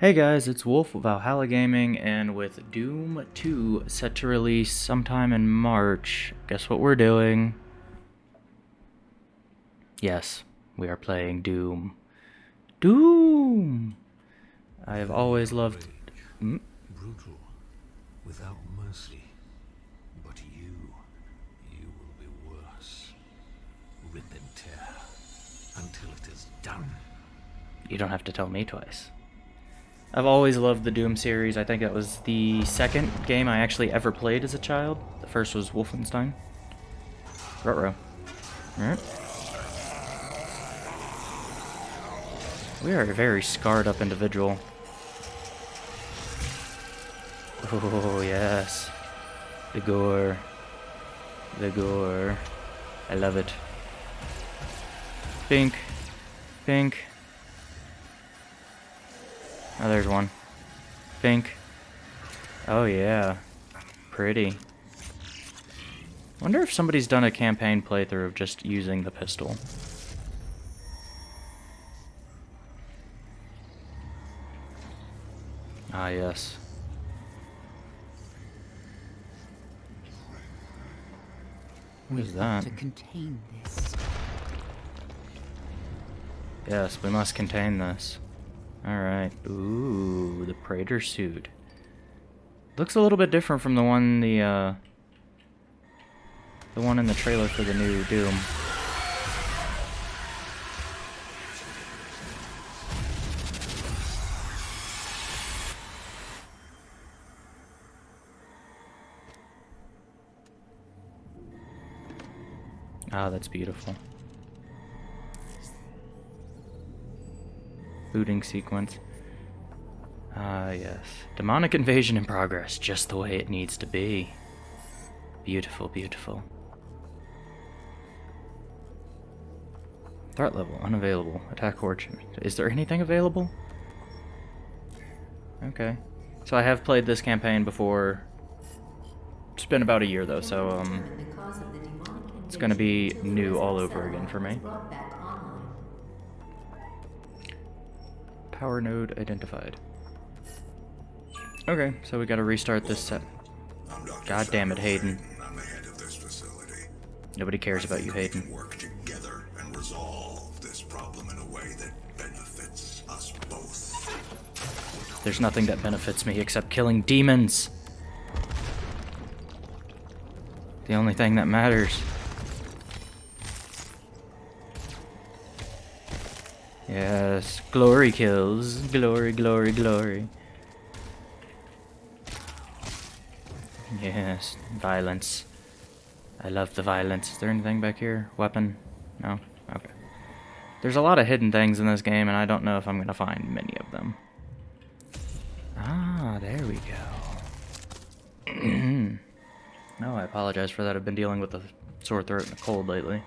Hey guys, it's Wolf of Valhalla Gaming, and with Doom 2 set to release sometime in March, guess what we're doing? Yes, we are playing Doom. Doom! I have always loved... Hmm? brutal, without mercy. But you, you will be worse. Rip and tear until it is done. You don't have to tell me twice. I've always loved the Doom series. I think that was the second game I actually ever played as a child. The first was Wolfenstein. Rutro. Alright. We are a very scarred up individual. Oh, yes. The gore. The gore. I love it. Pink. Pink. Oh, there's one. Pink. Oh, yeah. Pretty. Wonder if somebody's done a campaign playthrough of just using the pistol. Ah, yes. What is that? To contain this. Yes, we must contain this. Alright. Ooh, the Praetor suit. Looks a little bit different from the one the uh the one in the trailer for the new Doom. Ah, that's beautiful. Booting sequence. Ah, yes. Demonic invasion in progress, just the way it needs to be. Beautiful, beautiful. Threat level, unavailable. Attack origin. Is there anything available? Okay. So I have played this campaign before. It's been about a year though, so um, it's gonna be new all over again for me. Power node identified. Okay, so we gotta restart this set. God damn it, Hayden. Nobody cares about you, Hayden. work together and resolve this problem in a way that benefits us both. There's nothing that benefits me except killing demons. The only thing that matters. Yes, glory kills. Glory, glory, glory. Yes, violence. I love the violence. Is there anything back here? Weapon? No? Okay. There's a lot of hidden things in this game, and I don't know if I'm going to find many of them. Ah, there we go. no, I apologize for that. I've been dealing with a sore throat and a cold lately.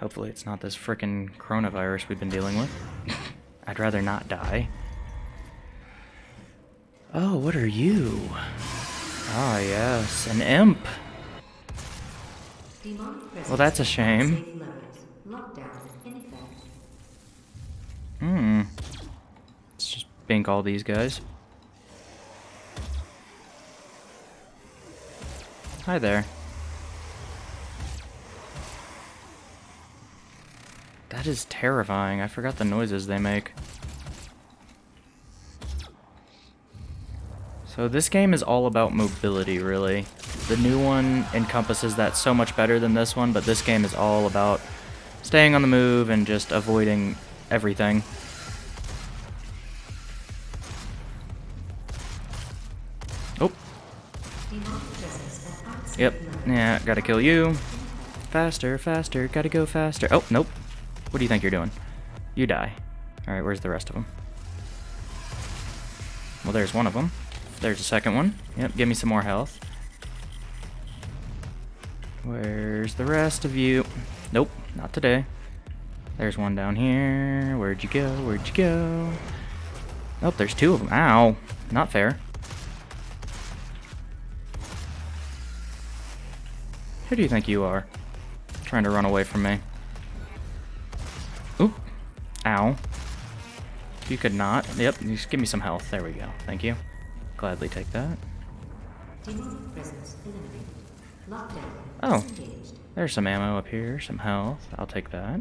Hopefully it's not this frickin' coronavirus we've been dealing with. I'd rather not die. Oh, what are you? Ah, yes, an imp. Well, that's a shame. Hmm. Let's just bink all these guys. Hi there. That is terrifying. I forgot the noises they make. So this game is all about mobility, really. The new one encompasses that so much better than this one, but this game is all about staying on the move and just avoiding everything. Oh. Yep. Yeah, gotta kill you. Faster, faster, gotta go faster. Oh, nope. What do you think you're doing? You die. Alright, where's the rest of them? Well, there's one of them. There's a second one. Yep, give me some more health. Where's the rest of you? Nope, not today. There's one down here. Where'd you go? Where'd you go? Oh, there's two of them. Ow. Not fair. Who do you think you are? Trying to run away from me. Ow. You could not. Yep, just give me some health. There we go. Thank you. Gladly take that. Oh. There's some ammo up here, some health. I'll take that.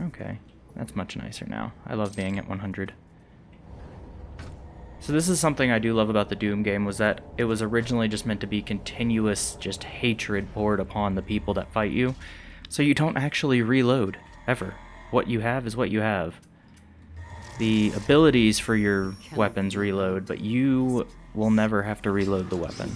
Okay. That's much nicer now. I love being at 100. So this is something I do love about the Doom game was that it was originally just meant to be continuous just hatred poured upon the people that fight you. So you don't actually reload ever. What you have is what you have. The abilities for your weapons reload, but you will never have to reload the weapon.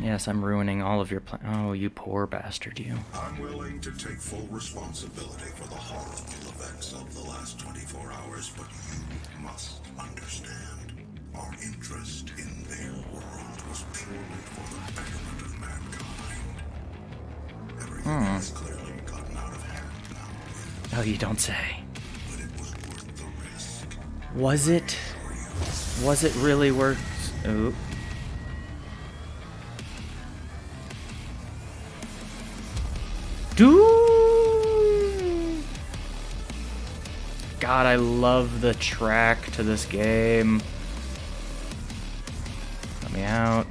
Yes, I'm ruining all of your plan. Oh, you poor bastard, you. I'm willing to take full responsibility for the horrible events of the last 24 hours, but you must understand. Our interest in their world was purely for the betterment. Hmm. Everything has clearly gotten out of hand now, Oh, you don't say. was worth the risk. Was it? Was it really worth? Oop. Do. God, I love the track to this game. Let me out.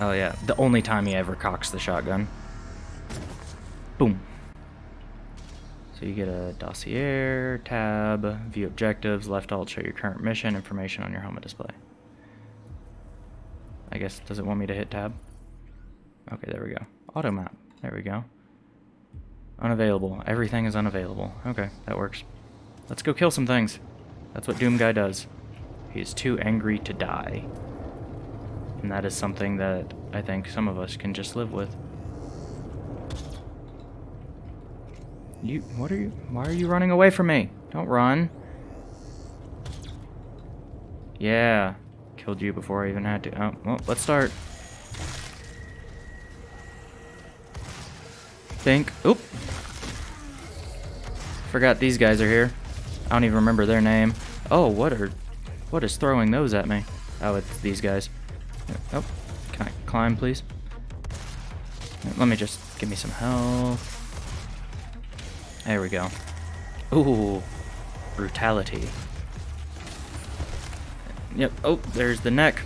Oh yeah, the only time he ever cocks the shotgun. So you get a dossier, tab, view objectives, left alt show your current mission, information on your helmet display. I guess, does it want me to hit tab? Okay, there we go. Auto map, there we go. Unavailable, everything is unavailable. Okay, that works. Let's go kill some things. That's what Doom Guy does. He is too angry to die. And that is something that I think some of us can just live with. You, what are you, why are you running away from me? Don't run. Yeah, killed you before I even had to. Oh, well, let's start. Think, oop. Forgot these guys are here. I don't even remember their name. Oh, what are, what is throwing those at me? Oh, it's these guys. Oh, can I climb, please? Let me just, give me some health. There we go. Ooh, brutality. Yep. Oh, there's the neck.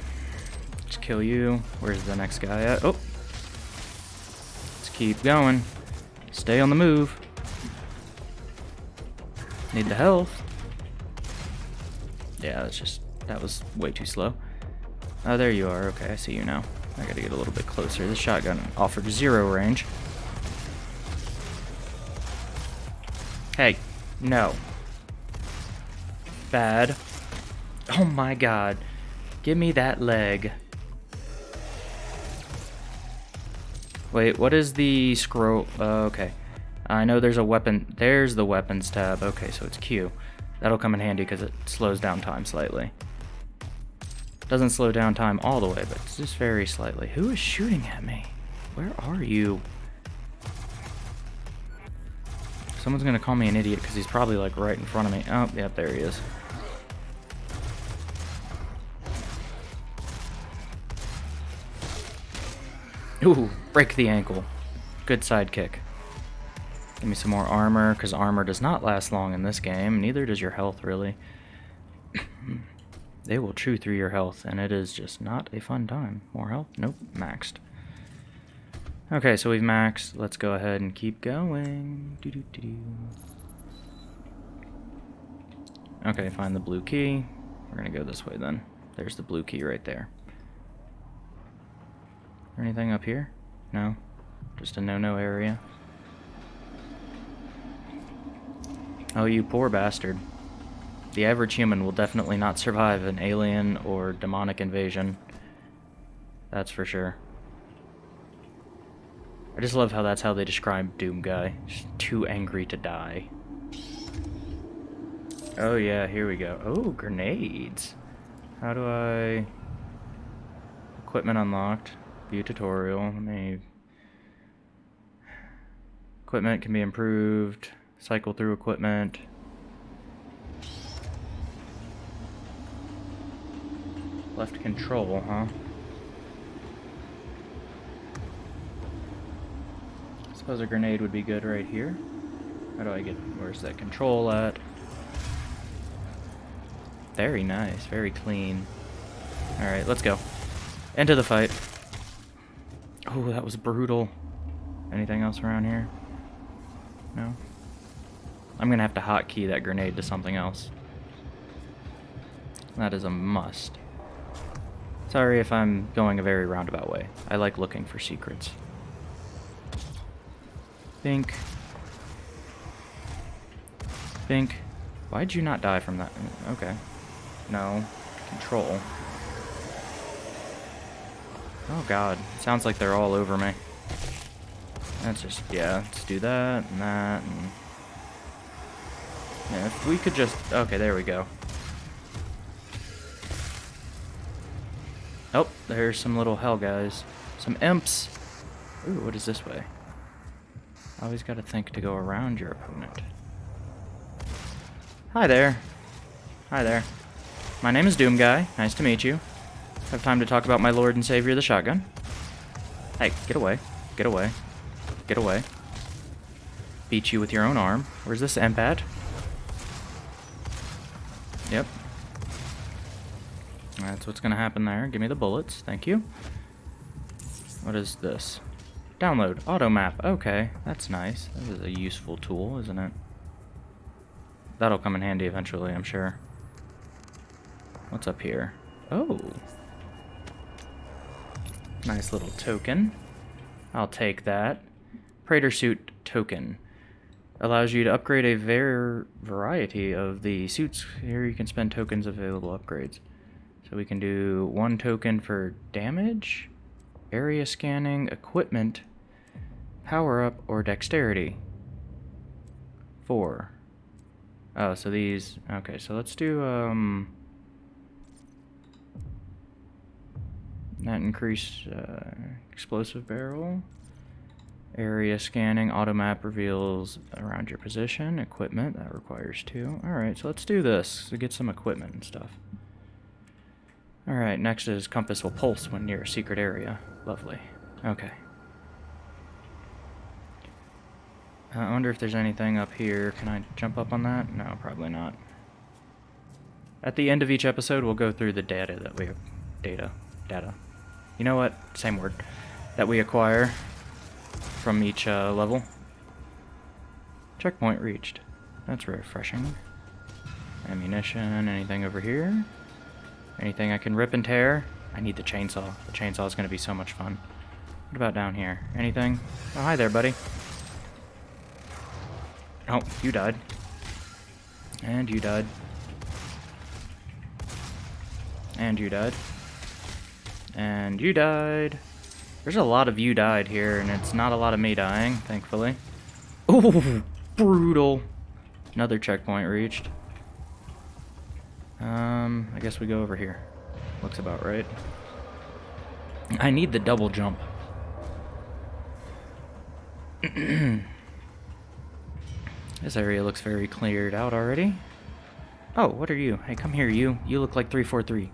Just kill you. Where's the next guy at? Oh. Let's keep going. Stay on the move. Need the health. Yeah, that's just, that was way too slow. Oh, there you are. Okay, I see you now. I gotta get a little bit closer. This shotgun offered zero range. Hey, no. Bad. Oh my god. Give me that leg. Wait, what is the scroll? Uh, okay. I know there's a weapon. There's the weapons tab. Okay, so it's Q. That'll come in handy because it slows down time slightly. Doesn't slow down time all the way, but just very slightly. Who is shooting at me? Where are you? Someone's gonna call me an idiot because he's probably like right in front of me. Oh, yeah, there he is. Ooh, break the ankle. Good sidekick. Give me some more armor, because armor does not last long in this game. Neither does your health, really. they will chew through your health, and it is just not a fun time. More health? Nope, maxed. Okay, so we've maxed. Let's go ahead and keep going. Doo -doo -doo. Okay, find the blue key. We're gonna go this way then. There's the blue key right there. Anything up here? No? Just a no-no area? Oh, you poor bastard. The average human will definitely not survive an alien or demonic invasion. That's for sure. I just love how that's how they describe Doom Guy. Just too angry to die. Oh yeah, here we go. Oh, grenades. How do I... Equipment unlocked. View tutorial. Let me... Equipment can be improved. Cycle through equipment. Left control, huh? Suppose a grenade would be good right here. How do I get... Where's that control at? Very nice. Very clean. Alright, let's go. Into the fight. Oh, that was brutal. Anything else around here? No? I'm gonna have to hotkey that grenade to something else. That is a must. Sorry if I'm going a very roundabout way. I like looking for secrets. Think. Think. Why'd you not die from that? Okay. No. Control. Oh god. Sounds like they're all over me. Let's just, yeah, let's do that and that and... Yeah, if we could just... Okay, there we go. Oh, there's some little hell guys. Some imps. Ooh, what is this way? Always gotta think to go around your opponent. Hi there. Hi there. My name is Doom Guy. Nice to meet you. Have time to talk about my lord and savior, the shotgun? Hey, get away. Get away. Get away. Beat you with your own arm. Where's this imp at? Yep. That's what's gonna happen there. Give me the bullets. Thank you. What is this? Download. Auto map. Okay, that's nice. That is a useful tool, isn't it? That'll come in handy eventually, I'm sure. What's up here? Oh. Nice little token. I'll take that. Praetor suit token. Allows you to upgrade a var variety of the suits. Here you can spend tokens available upgrades. So we can do one token for damage, area scanning, equipment, power up, or dexterity. Four. Oh, so these, okay, so let's do, um, that increase uh, explosive barrel. Area scanning, auto map reveals around your position, equipment, that requires two. Alright, so let's do this to get some equipment and stuff. Alright, next is compass will pulse when near a secret area. Lovely. Okay. I wonder if there's anything up here. Can I jump up on that? No, probably not. At the end of each episode, we'll go through the data that we... Have. Data. Data. You know what? Same word. That we acquire from each uh, level. Checkpoint reached. That's refreshing. Ammunition, anything over here? Anything I can rip and tear? I need the chainsaw. The chainsaw is going to be so much fun. What about down here? Anything? Oh, hi there, buddy. Oh, you died. And you died. And you died. And you died. There's a lot of you died here, and it's not a lot of me dying, thankfully. Ooh, brutal. Another checkpoint reached. Um, I guess we go over here. Looks about right. I need the double jump. this area looks very cleared out already. Oh, what are you? Hey, come here, you. You look like 343.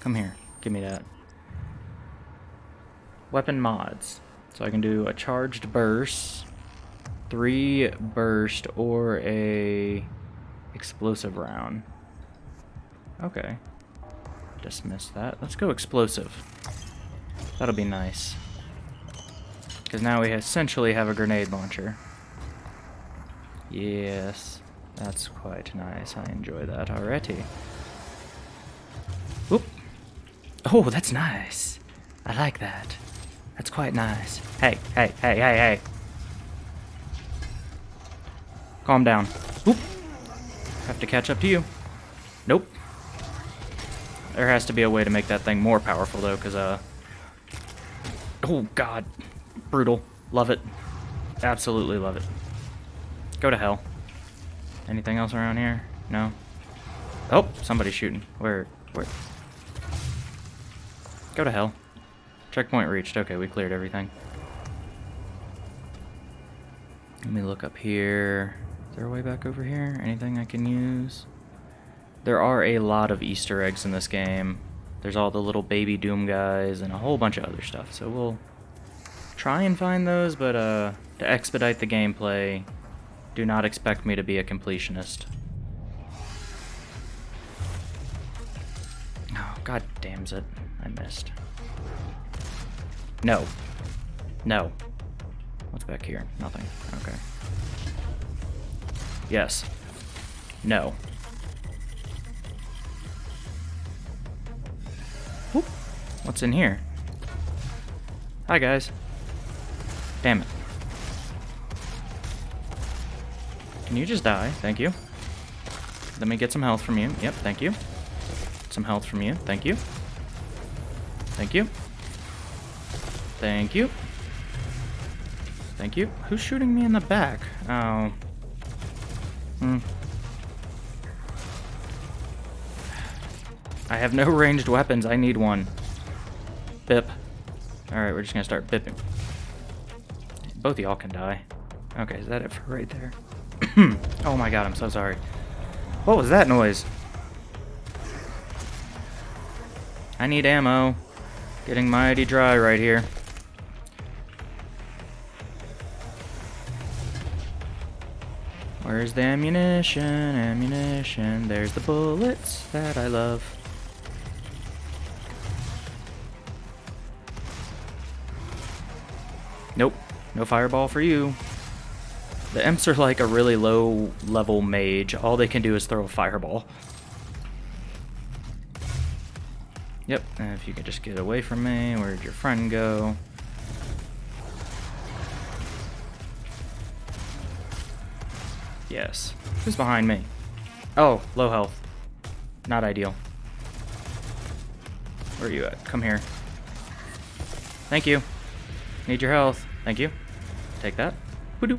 Come here. Give me that. Weapon mods. So I can do a charged burst, three burst, or a explosive round. Okay. Dismiss that. Let's go explosive. That'll be nice. Because now we essentially have a grenade launcher. Yes. That's quite nice. I enjoy that already. Whoop. Oh, that's nice. I like that. That's quite nice. Hey, hey, hey, hey, hey. Calm down. Whoop. Have to catch up to you. There has to be a way to make that thing more powerful, though, because, uh... Oh, God. Brutal. Love it. Absolutely love it. Go to hell. Anything else around here? No? Oh, somebody's shooting. Where? Where? Go to hell. Checkpoint reached. Okay, we cleared everything. Let me look up here. Is there a way back over here? Anything I can use? There are a lot of Easter eggs in this game. There's all the little baby Doom guys and a whole bunch of other stuff. So we'll try and find those, but uh, to expedite the gameplay, Do not expect me to be a completionist. Oh, god damn it. I missed. No. No. What's back here? Nothing. Okay. Yes. No. What's in here? Hi, guys. Damn it. Can you just die? Thank you. Let me get some health from you. Yep, thank you. Some health from you. Thank you. Thank you. Thank you. Thank you. Who's shooting me in the back? Oh. Hmm. I have no ranged weapons. I need one. Bip. Alright, we're just gonna start bipping. Both y'all can die. Okay, is that it for right there? oh my god, I'm so sorry. What was that noise? I need ammo. Getting mighty dry right here. Where's the ammunition? Ammunition. There's the bullets that I love. Nope. No fireball for you. The imps are like a really low level mage. All they can do is throw a fireball. Yep, if you could just get away from me, where'd your friend go? Yes. Who's behind me? Oh, low health. Not ideal. Where are you at? Come here. Thank you. Need your health. Thank you. Take that. Hoodoo.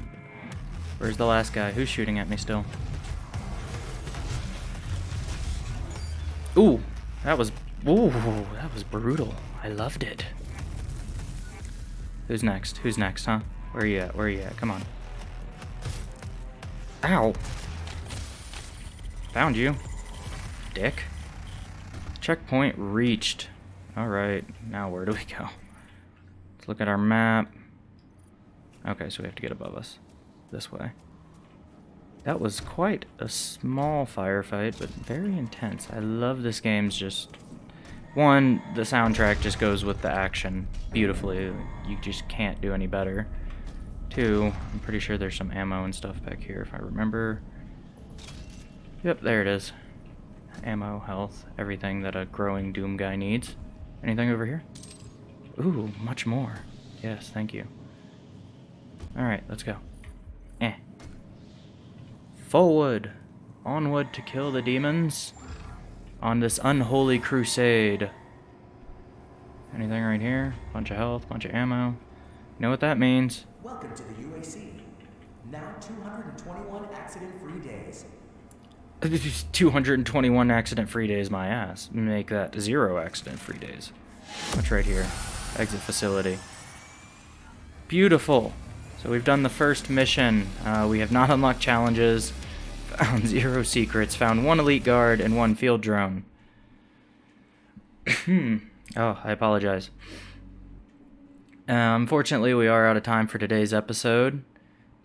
Where's the last guy? Who's shooting at me still? Ooh, that was ooh, that was brutal. I loved it. Who's next? Who's next, huh? Where are you at? Where are you at? Come on. Ow. Found you. Dick. Checkpoint reached. Alright, now where do we go? Let's look at our map. Okay, so we have to get above us. This way. That was quite a small firefight, but very intense. I love this game's just... One, the soundtrack just goes with the action beautifully. You just can't do any better. Two, I'm pretty sure there's some ammo and stuff back here if I remember. Yep, there it is. Ammo, health, everything that a growing Doom guy needs. Anything over here? Ooh, much more. Yes, thank you. Alright, let's go. Eh. Forward! Onward to kill the demons. On this unholy crusade. Anything right here? Bunch of health, bunch of ammo. You know what that means? Welcome to the UAC. Now 221 accident-free days. 221 accident-free days, my ass. Make that zero accident-free days. What's right here? Exit facility. Beautiful. So we've done the first mission. Uh, we have not unlocked challenges. Found zero secrets. Found one elite guard and one field drone. oh, I apologize. Uh, unfortunately, we are out of time for today's episode.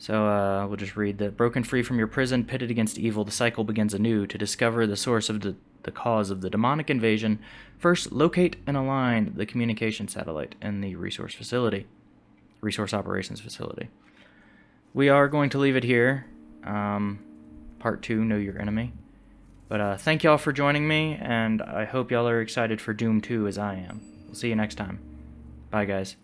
So uh, we'll just read that. Broken free from your prison, pitted against evil, the cycle begins anew. To discover the source of the, the cause of the demonic invasion, first locate and align the communication satellite in the resource facility, resource operations facility. We are going to leave it here. Um, part two, Know Your Enemy. But uh, thank y'all for joining me, and I hope y'all are excited for Doom 2 as I am. We'll see you next time. Bye, guys.